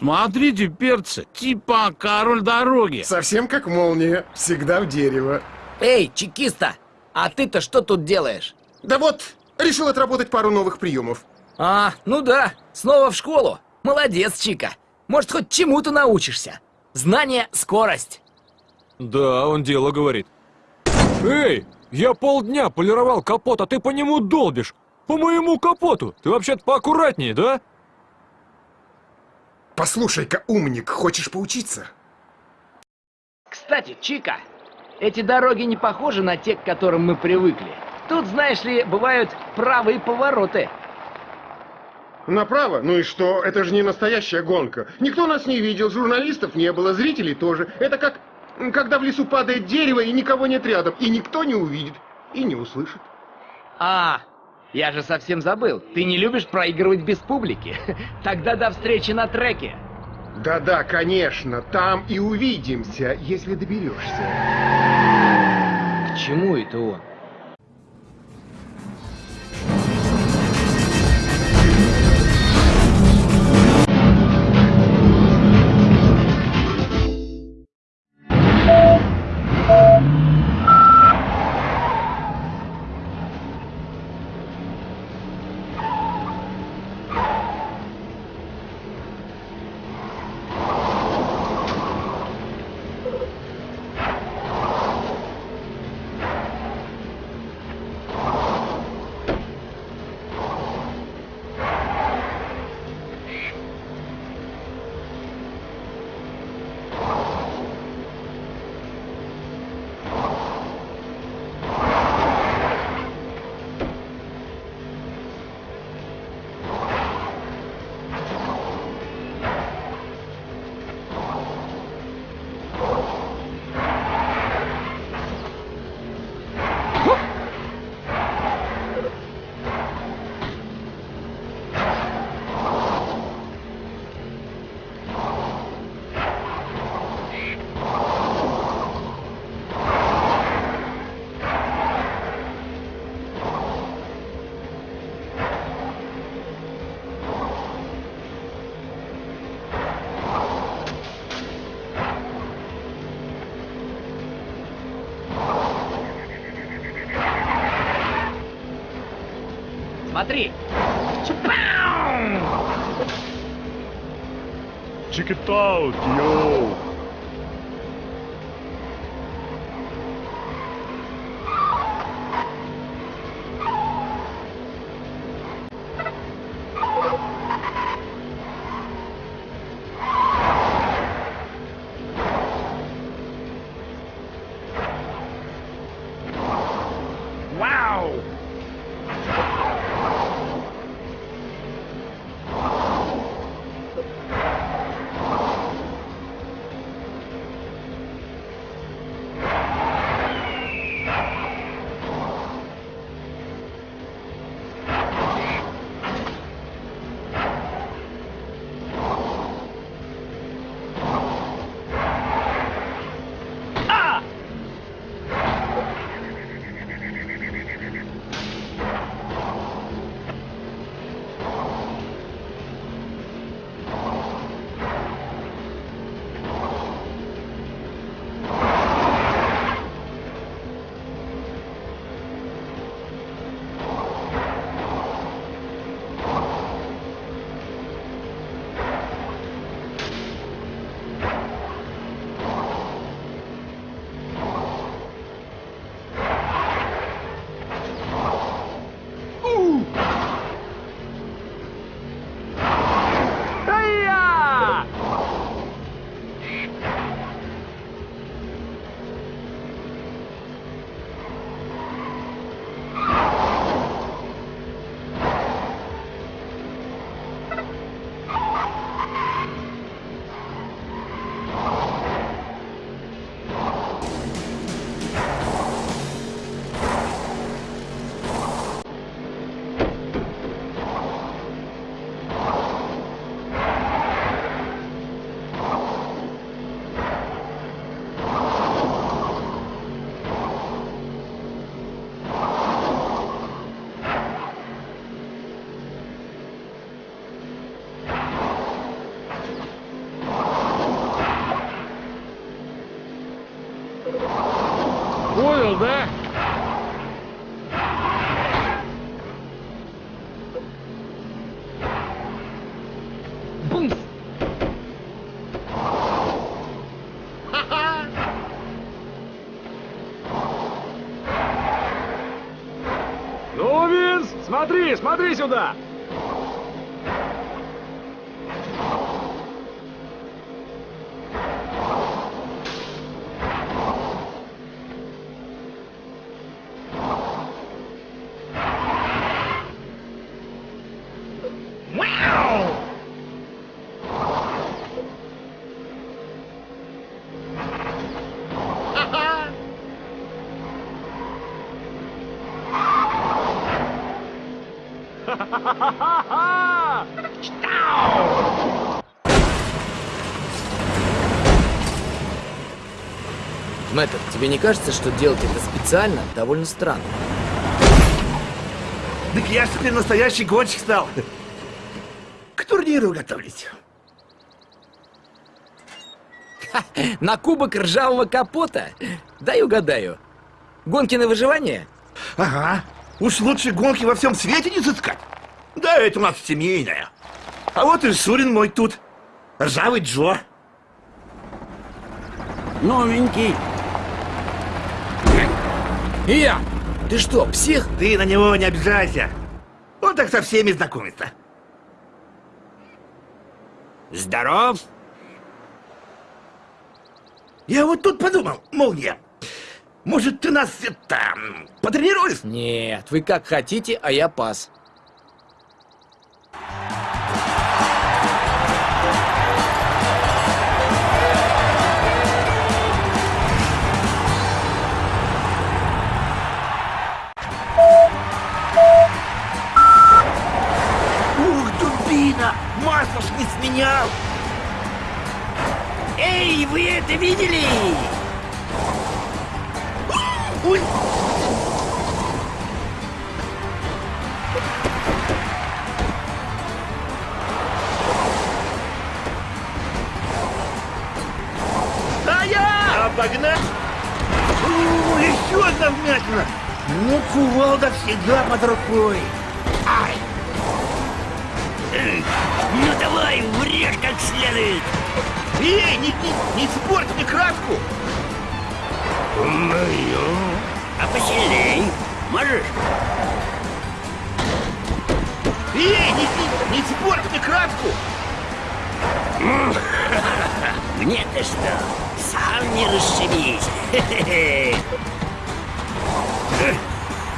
Смотрите, перцы, типа король дороги. Совсем как молния, всегда в дерево. Эй, чекиста, а ты-то что тут делаешь? Да вот, решил отработать пару новых приемов. А, ну да, снова в школу. Молодец, Чика. Может, хоть чему-то научишься. Знание — скорость. Да, он дело говорит. Эй, я полдня полировал капот, а ты по нему долбишь. По моему капоту. Ты вообще-то поаккуратнее, да? Послушай-ка, умник, хочешь поучиться? Кстати, Чика, эти дороги не похожи на те, к которым мы привыкли. Тут, знаешь ли, бывают правые повороты. Направо? Ну и что? Это же не настоящая гонка. Никто нас не видел, журналистов не было, зрителей тоже. Это как, когда в лесу падает дерево и никого нет рядом, и никто не увидит и не услышит. А, я же совсем забыл. Ты не любишь проигрывать без публики. Тогда до встречи на треке. Да-да, конечно, там и увидимся, если доберешься. К чему это он? Смотри. Check it out, Понял, да? Бум! Ну, Винс, смотри, смотри сюда! Мэтр, тебе не кажется, что делать это специально довольно странно? Так я ж теперь настоящий гонщик стал. К турниру готовлюсь. На кубок ржавого капота? Дай угадаю. Гонки на выживание? Ага. Уж лучше гонки во всем свете не сыскать. Да, это у нас семейная. А вот и Шурин мой тут. Ржавый Джо. Новенький. Я! Ты что, псих? Ты на него не обижайся. Он так со всеми знакомится. Здоров. Я вот тут подумал, молния. Может, ты нас это, м, потренируешь? Нет, вы как хотите, а я пас. Дубина! Масло ж не сменял! Эй, вы это видели? Ой! Обогнать! О, еще одна вмятина! Ну, кувалда всегда под рукой! Ай! Ну давай, врежь как следует! Эй, не, не, не испорть мне краску! А посильней! Можешь? Эй, не, не, не испорть мне краску! Мне-то что? Сам не расшибись!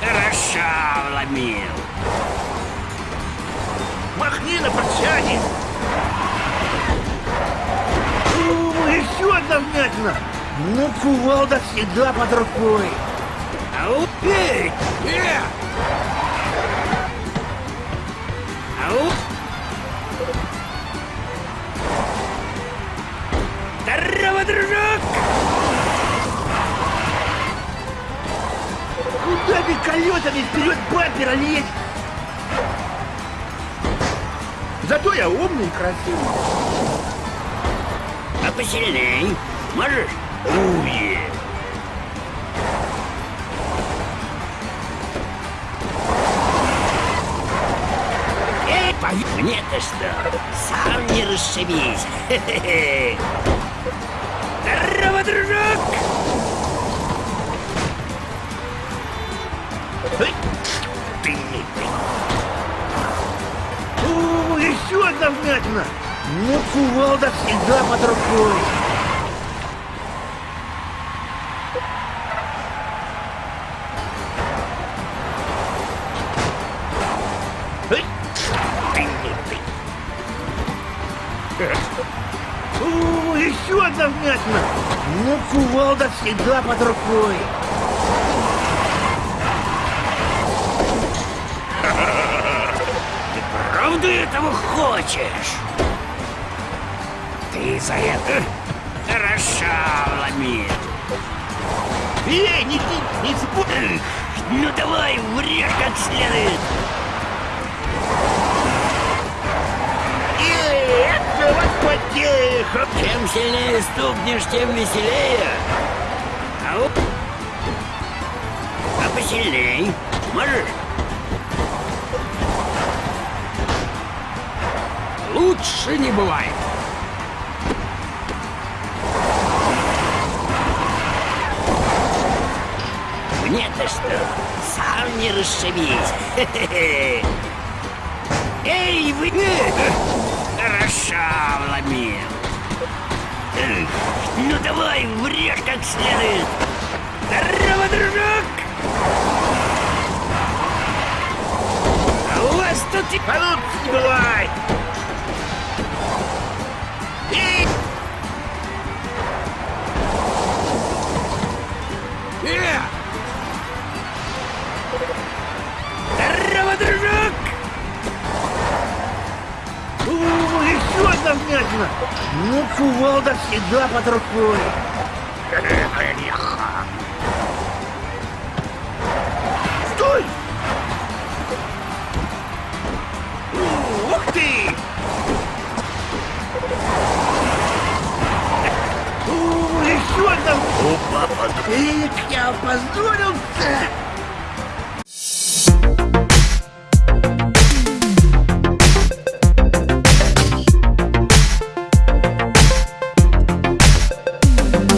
Хорошо вломил! Махни на прощание! О, еще одна вмятина! Ну, кувалда всегда под рукой! Ау! Эй! Э! Ау! Здорово, дружок! Куда ты колесами вперед бампера лезть? Зато я умный и красивый. А посильней? Можешь? Уе! Эй, пой- Мне-то что? Сам не расшибись! Хе-хе-хе. Еще одна вмятина! Ну, кувалда всегда под рукой. Правда этого хочешь? Ты за это хорошо вломил. Эй, не, не, не спорь! Ну давай, врежь как следует. Эй, вот потеха! Чем сильнее стукнешь, тем веселее. Ау. посильней. Можешь? Лучше не бывает. Мне-то что? Сам не расшибись. Эй, вы... Ну давай, врежь как следует. Здорово, дружок! А у вас тут и... Ну, не бывает! Эй! Э! Ну, кувалда всегда под рукой. Стой! Ух ты! О, еще одна... Эх, я опозорился!